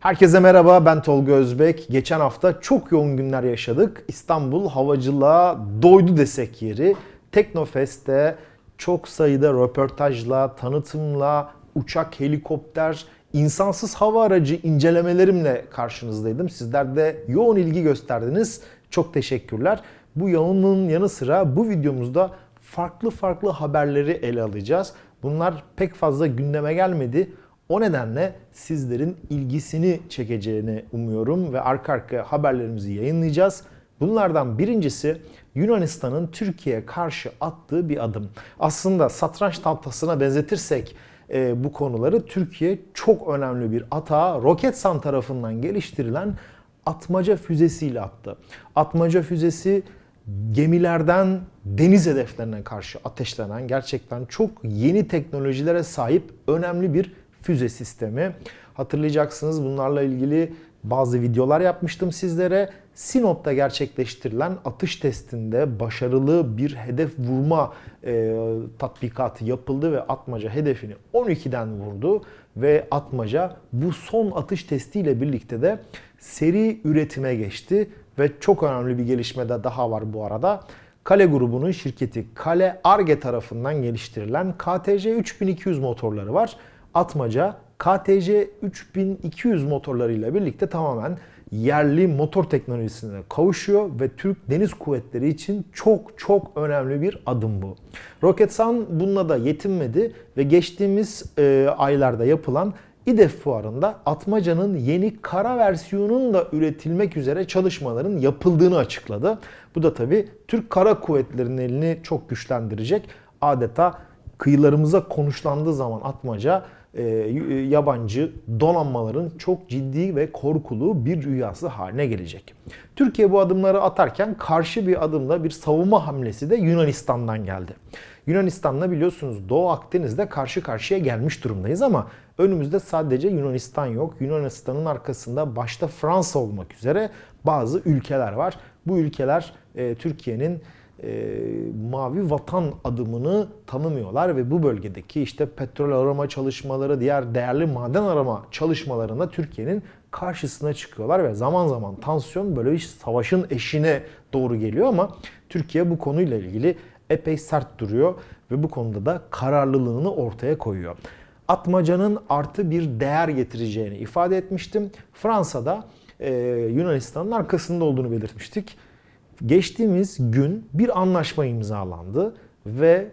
Herkese merhaba ben Tolga Özbek. Geçen hafta çok yoğun günler yaşadık. İstanbul havacılığa doydu desek yeri. Teknofest'te çok sayıda röportajla, tanıtımla, uçak, helikopter, insansız hava aracı incelemelerimle karşınızdaydım. Sizler de yoğun ilgi gösterdiniz. Çok teşekkürler. Bu yoğunluğun yanı sıra bu videomuzda farklı farklı haberleri ele alacağız. Bunlar pek fazla gündeme gelmedi. O nedenle sizlerin ilgisini çekeceğini umuyorum ve arka arkaya haberlerimizi yayınlayacağız. Bunlardan birincisi Yunanistan'ın Türkiye'ye karşı attığı bir adım. Aslında satranç tahtasına benzetirsek e, bu konuları Türkiye çok önemli bir atağa Roketsan tarafından geliştirilen atmaca füzesiyle attı. Atmaca füzesi gemilerden deniz hedeflerine karşı ateşlenen gerçekten çok yeni teknolojilere sahip önemli bir füze sistemi. Hatırlayacaksınız bunlarla ilgili bazı videolar yapmıştım sizlere. Sinop'ta gerçekleştirilen atış testinde başarılı bir hedef vurma e, tatbikatı yapıldı ve Atmaca hedefini 12'den vurdu ve Atmaca bu son atış testiyle birlikte de seri üretime geçti ve çok önemli bir gelişme de daha var bu arada. Kale grubunun şirketi Kale Arge tarafından geliştirilen KTC 3200 motorları var. Atmaca KTC 3200 motorlarıyla birlikte tamamen yerli motor teknolojisine kavuşuyor ve Türk Deniz Kuvvetleri için çok çok önemli bir adım bu. Roketsan bununla da yetinmedi ve geçtiğimiz e, aylarda yapılan İDEF fuarında Atmaca'nın yeni kara versiyonunun da üretilmek üzere çalışmaların yapıldığını açıkladı. Bu da tabi Türk Kara Kuvvetleri'nin elini çok güçlendirecek. Adeta kıyılarımıza konuşlandığı zaman Atmaca e, yabancı donanmaların çok ciddi ve korkulu bir rüyası haline gelecek. Türkiye bu adımları atarken karşı bir adımla bir savunma hamlesi de Yunanistan'dan geldi. Yunanistan'la biliyorsunuz Doğu Akdeniz'de karşı karşıya gelmiş durumdayız ama önümüzde sadece Yunanistan yok. Yunanistan'ın arkasında başta Fransa olmak üzere bazı ülkeler var. Bu ülkeler e, Türkiye'nin e, mavi vatan adımını tanımıyorlar ve bu bölgedeki işte petrol arama çalışmaları, diğer değerli maden arama çalışmalarında Türkiye'nin karşısına çıkıyorlar ve zaman zaman tansiyon böyle bir savaşın eşine doğru geliyor ama Türkiye bu konuyla ilgili epey sert duruyor ve bu konuda da kararlılığını ortaya koyuyor. Atmaca'nın artı bir değer getireceğini ifade etmiştim. Fransa'da e, Yunanistan'ın arkasında olduğunu belirtmiştik. Geçtiğimiz gün bir anlaşma imzalandı ve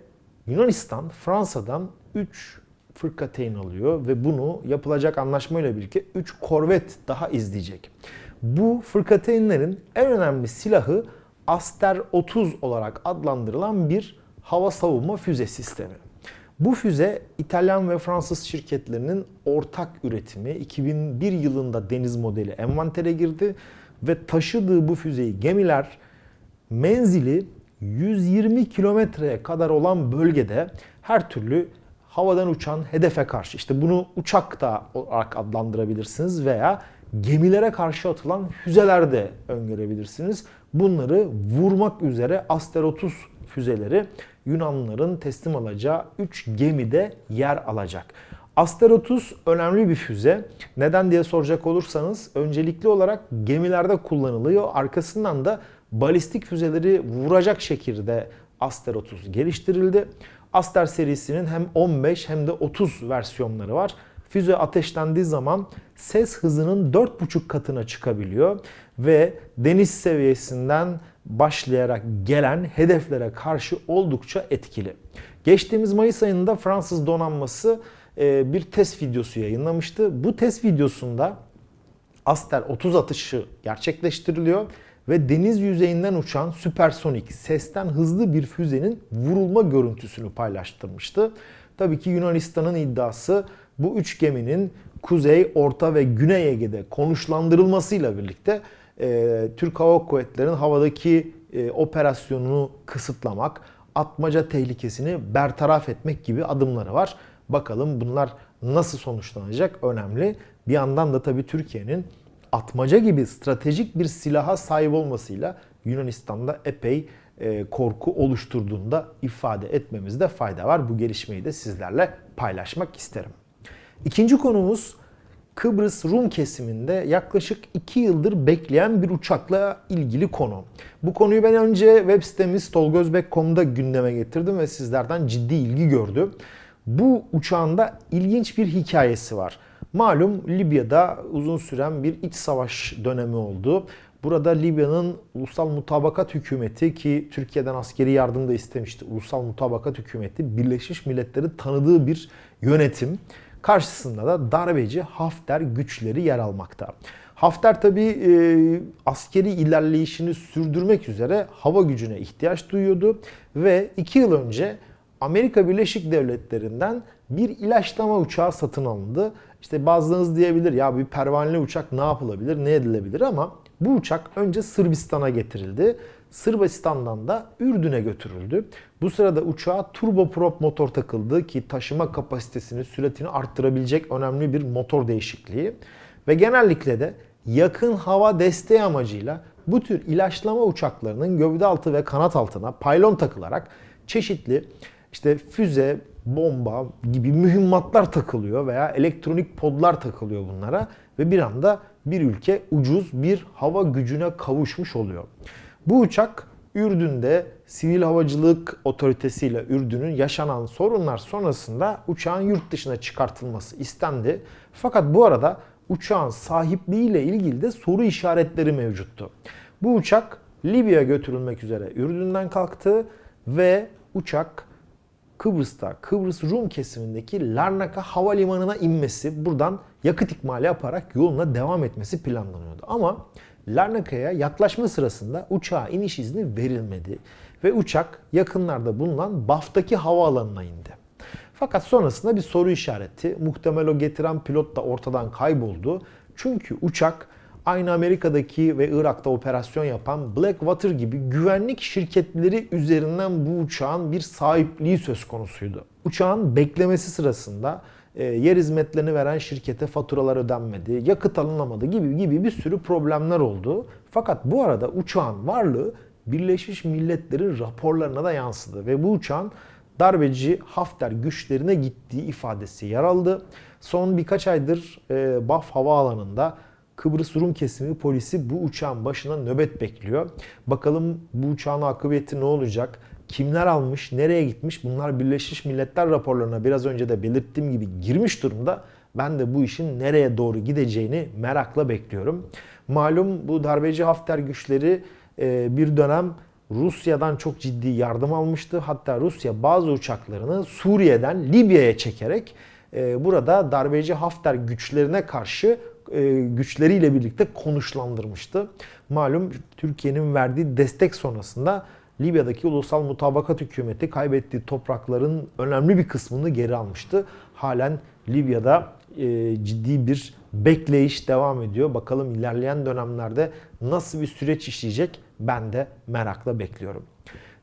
Yunanistan Fransa'dan 3 fırkateyn alıyor ve bunu yapılacak anlaşmayla birlikte 3 korvet daha izleyecek. Bu fırkateynlerin en önemli silahı Aster 30 olarak adlandırılan bir hava savunma füze sistemi. Bu füze İtalyan ve Fransız şirketlerinin ortak üretimi 2001 yılında deniz modeli envantere girdi ve taşıdığı bu füzeyi gemiler menzili 120 kilometreye kadar olan bölgede her türlü havadan uçan hedefe karşı işte bunu uçak da olarak adlandırabilirsiniz veya gemilere karşı atılan füzeler de öngörebilirsiniz. Bunları vurmak üzere Aster 30 füzeleri Yunanlıların teslim alacağı 3 gemide yer alacak. Aster 30 önemli bir füze. Neden diye soracak olursanız öncelikli olarak gemilerde kullanılıyor. Arkasından da balistik füzeleri vuracak şekilde Aster 30 geliştirildi. Aster serisinin hem 15 hem de 30 versiyonları var. Füze ateşlendiği zaman ses hızının 4,5 katına çıkabiliyor ve deniz seviyesinden başlayarak gelen hedeflere karşı oldukça etkili. Geçtiğimiz Mayıs ayında Fransız donanması e, bir test videosu yayınlamıştı. Bu test videosunda Aster 30 atışı gerçekleştiriliyor ve deniz yüzeyinden uçan süpersonik, sesten hızlı bir füzenin vurulma görüntüsünü paylaştırmıştı. Tabii ki Yunanistan'ın iddiası bu üç geminin Kuzey, Orta ve Güney Ege'de konuşlandırılmasıyla birlikte e, Türk Hava Kuvvetleri'nin havadaki e, operasyonunu kısıtlamak, atmaca tehlikesini bertaraf etmek gibi adımları var. Bakalım bunlar nasıl sonuçlanacak önemli. Bir yandan da tabii Türkiye'nin atmaca gibi stratejik bir silaha sahip olmasıyla Yunanistan'da epey e, korku oluşturduğunda ifade etmemizde fayda var. Bu gelişmeyi de sizlerle paylaşmak isterim. İkinci konumuz Kıbrıs Rum kesiminde yaklaşık 2 yıldır bekleyen bir uçakla ilgili konu. Bu konuyu ben önce web sitemiz tolgozbek.com'da gündeme getirdim ve sizlerden ciddi ilgi gördü. Bu uçağın da ilginç bir hikayesi var. Malum Libya'da uzun süren bir iç savaş dönemi oldu. Burada Libya'nın Ulusal Mutabakat Hükümeti ki Türkiye'den askeri yardım da istemişti. Ulusal Mutabakat Hükümeti Birleşmiş Milletler'in tanıdığı bir yönetim. Karşısında da darbeci Hafter güçleri yer almakta. Hafter tabi e, askeri ilerleyişini sürdürmek üzere hava gücüne ihtiyaç duyuyordu ve iki yıl önce Amerika Birleşik Devletleri'nden bir ilaçlama uçağı satın alındı. İşte bazılarınız diyebilir ya bir pervaneli uçak ne yapılabilir, ne edilebilir ama bu uçak önce Sırbistan'a getirildi. Sırbistan'dan da Ürdün'e götürüldü. Bu sırada uçağa turboprop motor takıldı ki taşıma kapasitesini, süratini arttırabilecek önemli bir motor değişikliği. Ve genellikle de yakın hava desteği amacıyla bu tür ilaçlama uçaklarının gövde altı ve kanat altına paylon takılarak çeşitli işte füze, bomba gibi mühimmatlar takılıyor veya elektronik podlar takılıyor bunlara ve bir anda bir ülke ucuz bir hava gücüne kavuşmuş oluyor. Bu uçak Ürdün'de Sivil Havacılık Otoritesi ile Ürdün'ün yaşanan sorunlar sonrasında uçağın yurt dışına çıkartılması istendi. Fakat bu arada uçağın sahipliği ile ilgili de soru işaretleri mevcuttu. Bu uçak Libya'ya götürülmek üzere Ürdün'den kalktı ve uçak Kıbrıs'ta, Kıbrıs Rum kesimindeki Larnaka Havalimanı'na inmesi, buradan yakıt ikmali yaparak yoluna devam etmesi planlanıyordu. Ama Larnaka'ya yaklaşma sırasında uçağa iniş izni verilmedi ve uçak yakınlarda bulunan Baf'taki havaalanına indi. Fakat sonrasında bir soru işareti, muhtemel o getiren pilot da ortadan kayboldu. Çünkü uçak aynı Amerika'daki ve Irak'ta operasyon yapan Blackwater gibi güvenlik şirketleri üzerinden bu uçağın bir sahipliği söz konusuydu. Uçağın beklemesi sırasında e, yer hizmetlerini veren şirkete faturalar ödenmedi, yakıt alınamadı gibi gibi bir sürü problemler oldu. Fakat bu arada uçağın varlığı Birleşmiş Milletler'in raporlarına da yansıdı ve bu uçağın darbeci Hafter güçlerine gittiği ifadesi yer aldı. Son birkaç aydır e, Baf Havaalanı'nda Kıbrıs Rum kesimi polisi bu uçağın başına nöbet bekliyor. Bakalım bu uçağın akıbeti ne olacak? Kimler almış, nereye gitmiş? Bunlar Birleşmiş Milletler raporlarına biraz önce de belirttiğim gibi girmiş durumda. Ben de bu işin nereye doğru gideceğini merakla bekliyorum. Malum bu darbeci Hafter güçleri e, bir dönem Rusya'dan çok ciddi yardım almıştı. Hatta Rusya bazı uçaklarını Suriye'den Libya'ya çekerek e, burada darbeci Hafter güçlerine karşı güçleriyle birlikte konuşlandırmıştı. Malum Türkiye'nin verdiği destek sonrasında Libya'daki Ulusal Mutabakat Hükümeti kaybettiği toprakların önemli bir kısmını geri almıştı. Halen Libya'da e, ciddi bir bekleyiş devam ediyor. Bakalım ilerleyen dönemlerde nasıl bir süreç işleyecek ben de merakla bekliyorum.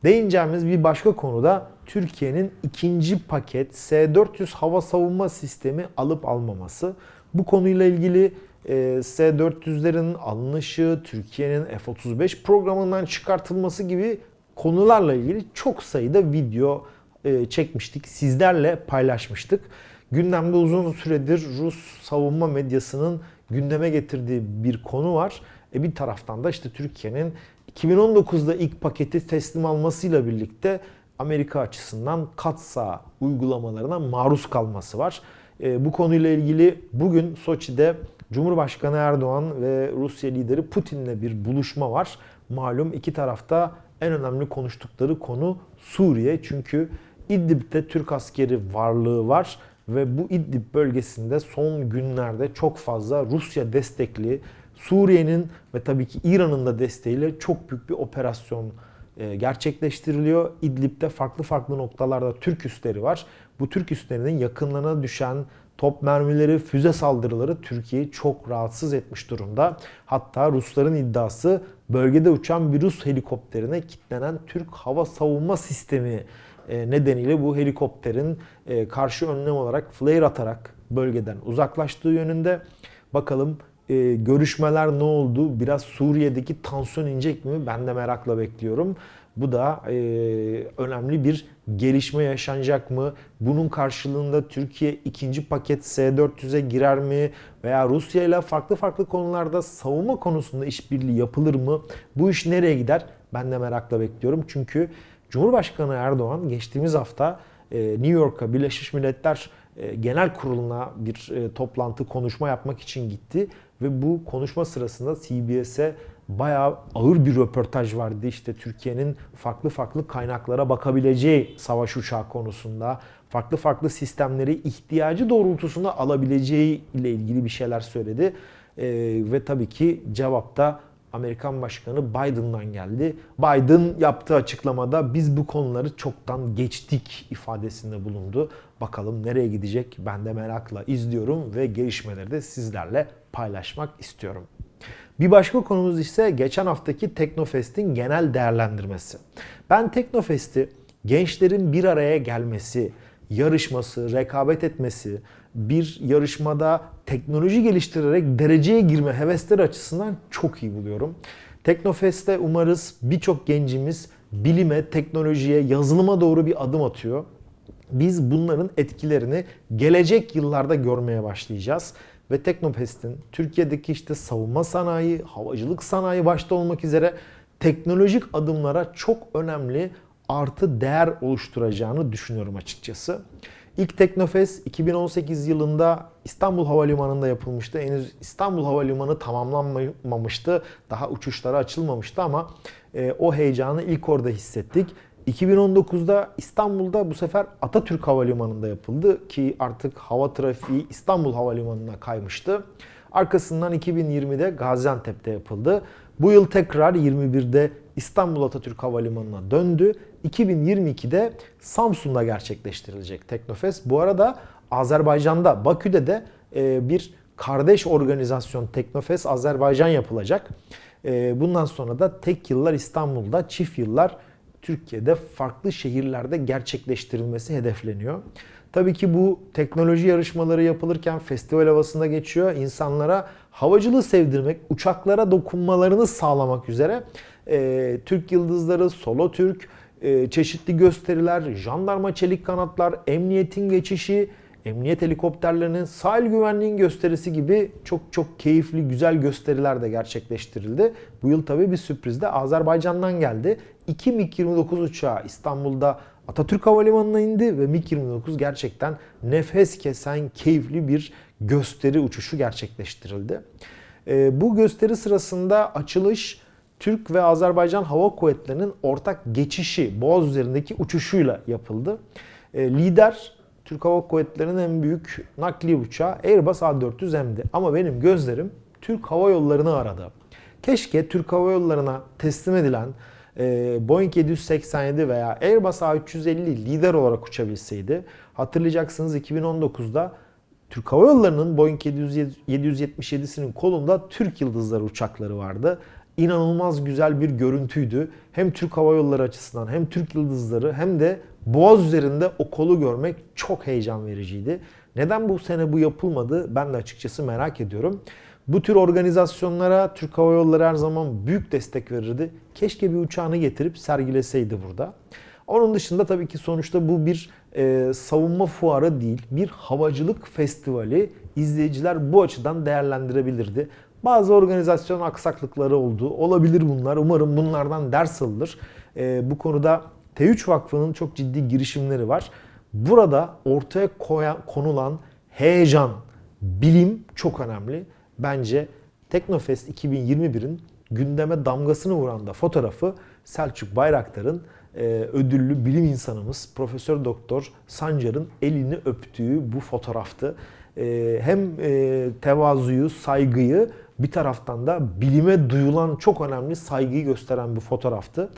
Değineceğimiz bir başka konuda Türkiye'nin ikinci paket S-400 hava savunma sistemi alıp almaması. Bu konuyla ilgili e, S-400'lerin alınışı, Türkiye'nin F-35 programından çıkartılması gibi konularla ilgili çok sayıda video e, çekmiştik. Sizlerle paylaşmıştık. Gündemde uzun süredir Rus savunma medyasının gündeme getirdiği bir konu var. E bir taraftan da işte Türkiye'nin 2019'da ilk paketi teslim almasıyla birlikte Amerika açısından katsa uygulamalarına maruz kalması var. E, bu konuyla ilgili bugün Soçi'de Cumhurbaşkanı Erdoğan ve Rusya lideri Putin'le bir buluşma var. Malum iki tarafta en önemli konuştukları konu Suriye. Çünkü İdlib'de Türk askeri varlığı var ve bu İdlib bölgesinde son günlerde çok fazla Rusya destekli Suriye'nin ve tabii ki İran'ın da desteğiyle çok büyük bir operasyon gerçekleştiriliyor. İdlib'de farklı farklı noktalarda Türk üsleri var. Bu Türk üslerinin yakınlarına düşen top mermileri, füze saldırıları Türkiye'yi çok rahatsız etmiş durumda. Hatta Rusların iddiası bölgede uçan bir Rus helikopterine kilitlenen Türk hava savunma sistemi e, nedeniyle bu helikopterin e, karşı önlem olarak flare atarak bölgeden uzaklaştığı yönünde. Bakalım görüşmeler ne oldu? Biraz Suriye'deki tansiyon inecek mi? Ben de merakla bekliyorum. Bu da e, önemli bir gelişme yaşanacak mı? Bunun karşılığında Türkiye ikinci paket S-400'e girer mi? Veya Rusya ile farklı farklı konularda savunma konusunda işbirliği yapılır mı? Bu iş nereye gider? Ben de merakla bekliyorum. Çünkü Cumhurbaşkanı Erdoğan geçtiğimiz hafta e, New York'a Birleşmiş Milletler e, Genel Kurulu'na bir e, toplantı, konuşma yapmak için gitti. Ve bu konuşma sırasında CBS'e bayağı ağır bir röportaj vardı. İşte Türkiye'nin farklı farklı kaynaklara bakabileceği savaş uçağı konusunda, farklı farklı sistemleri ihtiyacı doğrultusunda alabileceği ile ilgili bir şeyler söyledi. Ee, ve tabii ki cevapta Amerikan Başkanı Biden'dan geldi. Biden yaptığı açıklamada biz bu konuları çoktan geçtik ifadesinde bulundu. Bakalım nereye gidecek ben de merakla izliyorum ve gelişmeleri de sizlerle paylaşmak istiyorum. Bir başka konumuz ise geçen haftaki Teknofest'in genel değerlendirmesi. Ben Teknofest'i gençlerin bir araya gelmesi, yarışması, rekabet etmesi, bir yarışmada teknoloji geliştirerek dereceye girme hevesleri açısından çok iyi buluyorum. Teknofest'te umarız birçok gencimiz bilime, teknolojiye, yazılıma doğru bir adım atıyor. Biz bunların etkilerini gelecek yıllarda görmeye başlayacağız ve Teknofest'in Türkiye'deki işte savunma sanayi, havacılık sanayi başta olmak üzere teknolojik adımlara çok önemli artı değer oluşturacağını düşünüyorum açıkçası. İlk Teknofest 2018 yılında İstanbul Havalimanı'nda yapılmıştı. Henüz İstanbul Havalimanı tamamlanmamıştı. Daha uçuşlara açılmamıştı ama e, o heyecanı ilk orada hissettik. 2019'da İstanbul'da bu sefer Atatürk Havalimanı'nda yapıldı ki artık hava trafiği İstanbul Havalimanı'na kaymıştı. Arkasından 2020'de Gaziantep'te yapıldı. Bu yıl tekrar 21'de İstanbul Atatürk Havalimanı'na döndü. 2022'de Samsun'da gerçekleştirilecek Teknofest. Bu arada Azerbaycan'da, Bakü'de de e, bir kardeş organizasyon Teknofest Azerbaycan yapılacak. E, bundan sonra da tek yıllar İstanbul'da, çift yıllar Türkiye'de farklı şehirlerde gerçekleştirilmesi hedefleniyor. Tabii ki bu teknoloji yarışmaları yapılırken festival havasında geçiyor. İnsanlara havacılığı sevdirmek, uçaklara dokunmalarını sağlamak üzere e, Türk Yıldızları, Solo Türk, e, çeşitli gösteriler, jandarma çelik kanatlar, emniyetin geçişi, emniyet helikopterlerinin sahil güvenliğin gösterisi gibi çok çok keyifli güzel gösteriler de gerçekleştirildi. Bu yıl tabii bir sürpriz de Azerbaycan'dan geldi. 2 MiG-29 uçağı İstanbul'da Atatürk Havalimanı'na indi ve MiG-29 gerçekten nefes kesen keyifli bir gösteri uçuşu gerçekleştirildi. E, bu gösteri sırasında açılış Türk ve Azerbaycan Hava Kuvvetleri'nin ortak geçişi Boğaz üzerindeki uçuşuyla yapıldı. E, lider Türk Hava Kuvvetleri'nin en büyük nakliye uçağı Airbus A400M'di. Ama benim gözlerim Türk Hava Yolları'nı aradı. Keşke Türk Hava Yolları'na teslim edilen e, Boeing 787 veya Airbus A350 lider olarak uçabilseydi. Hatırlayacaksınız 2019'da Türk Hava Yolları'nın Boeing 777'sinin kolunda Türk Yıldızları uçakları vardı. İnanılmaz güzel bir görüntüydü. Hem Türk Hava Yolları açısından hem Türk Yıldızları hem de Boğaz üzerinde o kolu görmek çok heyecan vericiydi. Neden bu sene bu yapılmadı ben de açıkçası merak ediyorum. Bu tür organizasyonlara Türk Hava Yolları her zaman büyük destek verirdi. Keşke bir uçağını getirip sergileseydi burada. Onun dışında tabii ki sonuçta bu bir e, savunma fuarı değil, bir havacılık festivali. İzleyiciler bu açıdan değerlendirebilirdi. Bazı organizasyon aksaklıkları oldu. Olabilir bunlar. Umarım bunlardan ders alınır. E, bu konuda T3 Vakfı'nın çok ciddi girişimleri var. Burada ortaya koyan, konulan heyecan, bilim çok önemli. Bence Teknofest 2021'in gündeme damgasını vuran da fotoğrafı Selçuk Bayraktar'ın e, ödüllü bilim insanımız Profesör Doktor Sancar'ın elini öptüğü bu fotoğraftı. E, hem e, tevazuyu, saygıyı bir taraftan da bilime duyulan çok önemli saygıyı gösteren bir fotoğraftı.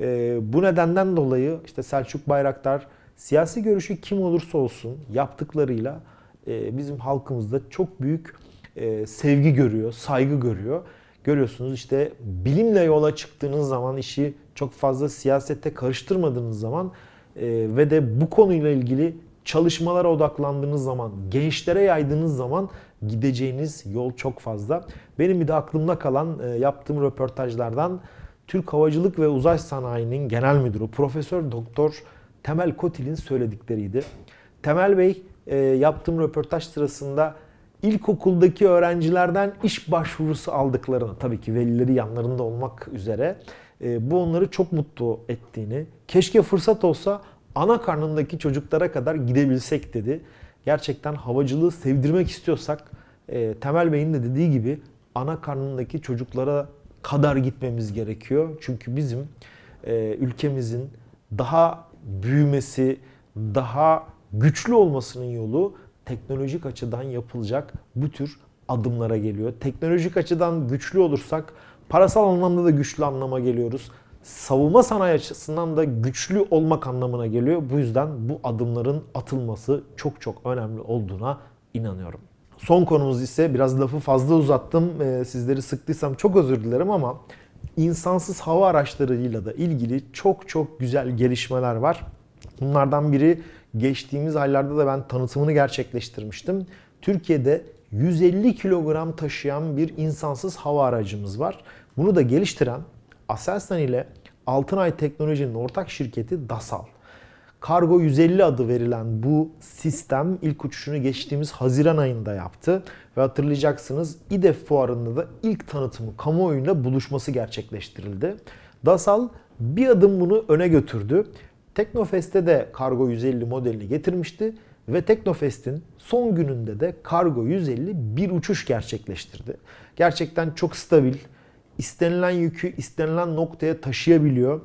E, bu nedenden dolayı işte Selçuk Bayraktar siyasi görüşü kim olursa olsun yaptıklarıyla e, bizim halkımızda çok büyük e, sevgi görüyor, saygı görüyor. Görüyorsunuz işte bilimle yola çıktığınız zaman işi çok fazla siyasette karıştırmadığınız zaman e, ve de bu konuyla ilgili çalışmalara odaklandığınız zaman, gençlere yaydığınız zaman gideceğiniz yol çok fazla. Benim bir de aklımda kalan e, yaptığım röportajlardan Türk Havacılık ve Uzay Sanayi'nin genel müdürü Profesör Doktor Temel Kotil'in söyledikleriydi. Temel Bey e, yaptığım röportaj sırasında ilkokuldaki öğrencilerden iş başvurusu aldıklarını, tabii ki velileri yanlarında olmak üzere, e, bu onları çok mutlu ettiğini, keşke fırsat olsa ana karnındaki çocuklara kadar gidebilsek dedi. Gerçekten havacılığı sevdirmek istiyorsak, e, Temel Bey'in de dediği gibi ana karnındaki çocuklara kadar gitmemiz gerekiyor. Çünkü bizim e, ülkemizin daha büyümesi, daha güçlü olmasının yolu teknolojik açıdan yapılacak bu tür adımlara geliyor. Teknolojik açıdan güçlü olursak parasal anlamda da güçlü anlama geliyoruz. Savunma sanayi açısından da güçlü olmak anlamına geliyor. Bu yüzden bu adımların atılması çok çok önemli olduğuna inanıyorum. Son konumuz ise biraz lafı fazla uzattım. Ee, sizleri sıktıysam çok özür dilerim ama insansız hava araçlarıyla da ilgili çok çok güzel gelişmeler var. Bunlardan biri geçtiğimiz aylarda da ben tanıtımını gerçekleştirmiştim. Türkiye'de 150 kilogram taşıyan bir insansız hava aracımız var. Bunu da geliştiren Aselsan ile Altınay Teknoloji'nin ortak şirketi Dasal. Kargo 150 adı verilen bu sistem ilk uçuşunu geçtiğimiz Haziran ayında yaptı. Ve hatırlayacaksınız İDEF fuarında da ilk tanıtımı kamuoyuyla buluşması gerçekleştirildi. Dasal bir adım bunu öne götürdü. Teknofest'te de Kargo 150 modelini getirmişti ve Teknofest'in son gününde de Kargo 150 bir uçuş gerçekleştirdi. Gerçekten çok stabil, istenilen yükü istenilen noktaya taşıyabiliyor.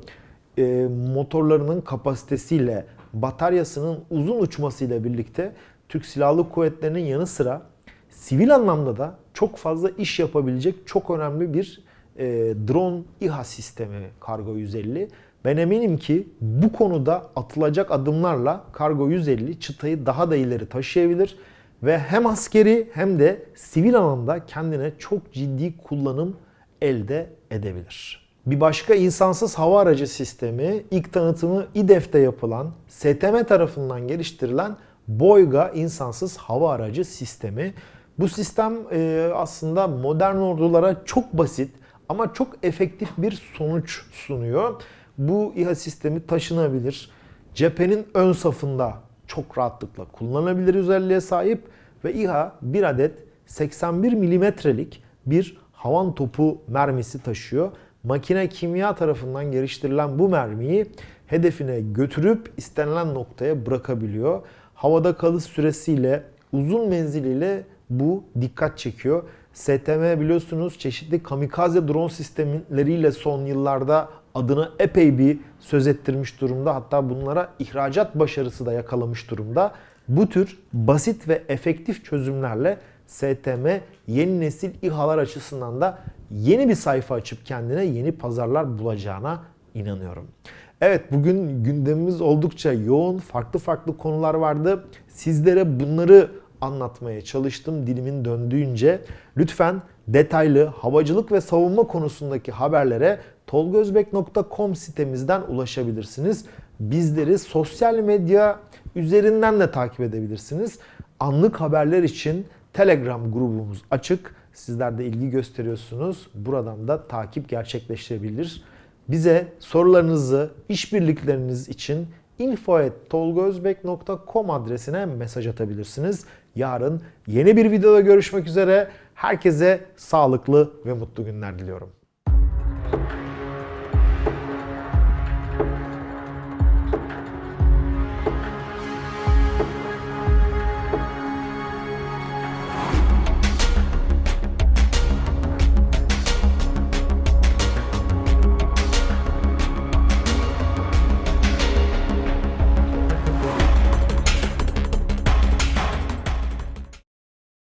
E, motorlarının kapasitesiyle, bataryasının uzun uçmasıyla birlikte Türk Silahlı Kuvvetleri'nin yanı sıra sivil anlamda da çok fazla iş yapabilecek çok önemli bir e, drone İHA sistemi Kargo 150. Ben eminim ki bu konuda atılacak adımlarla Kargo 150 çıtayı daha da ileri taşıyabilir ve hem askeri hem de sivil alanda kendine çok ciddi kullanım elde edebilir. Bir başka insansız hava aracı sistemi ilk tanıtımı İDEF'te yapılan STM tarafından geliştirilen Boyga insansız hava aracı sistemi. Bu sistem e, aslında modern ordulara çok basit ama çok efektif bir sonuç sunuyor. Bu İHA sistemi taşınabilir. Cephenin ön safında çok rahatlıkla kullanılabilir özelliğe sahip ve İHA bir adet 81 milimetrelik bir havan topu mermisi taşıyor. Makine kimya tarafından geliştirilen bu mermiyi hedefine götürüp istenilen noktaya bırakabiliyor. Havada kalış süresiyle, uzun menziliyle bu dikkat çekiyor. STM biliyorsunuz çeşitli kamikaze drone sistemleriyle son yıllarda adını epey bir söz ettirmiş durumda. Hatta bunlara ihracat başarısı da yakalamış durumda. Bu tür basit ve efektif çözümlerle STM yeni nesil İHA'lar açısından da yeni bir sayfa açıp kendine yeni pazarlar bulacağına inanıyorum. Evet bugün gündemimiz oldukça yoğun. Farklı farklı konular vardı. Sizlere bunları anlatmaya çalıştım dilimin döndüğünce. Lütfen detaylı havacılık ve savunma konusundaki haberlere tolgozbek.com sitemizden ulaşabilirsiniz. Bizleri sosyal medya üzerinden de takip edebilirsiniz. Anlık haberler için Telegram grubumuz açık. Sizler de ilgi gösteriyorsunuz. Buradan da takip gerçekleştirebilir. Bize sorularınızı, işbirlikleriniz için info.tolgozbek.com adresine mesaj atabilirsiniz. Yarın yeni bir videoda görüşmek üzere. Herkese sağlıklı ve mutlu günler diliyorum.